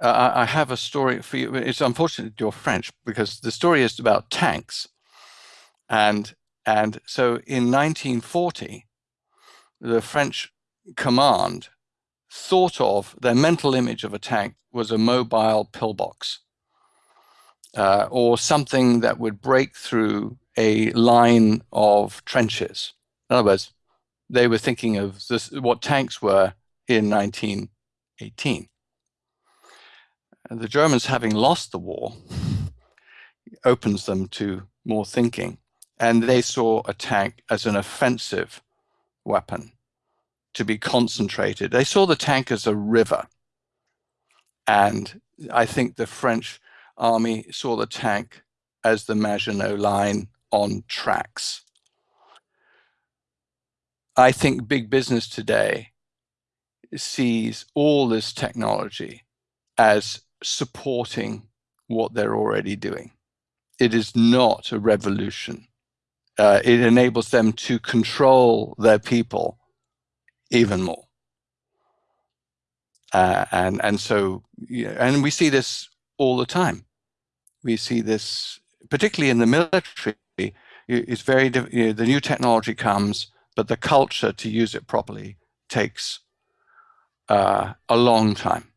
uh, I have a story for you. It's unfortunate you're French because the story is about tanks. And, and so in 1940, the French command thought of, their mental image of a tank was a mobile pillbox uh, or something that would break through a line of trenches. In other words, they were thinking of this, what tanks were in 1918. The Germans, having lost the war, opens them to more thinking. And they saw a tank as an offensive weapon to be concentrated. They saw the tank as a river. And I think the French army saw the tank as the Maginot Line on tracks. I think big business today sees all this technology as supporting what they're already doing. It is not a revolution. Uh, it enables them to control their people even more. Uh, and and so yeah, and we see this all the time. We see this particularly in the military. It's very you know, the new technology comes, but the culture to use it properly takes uh, a long time.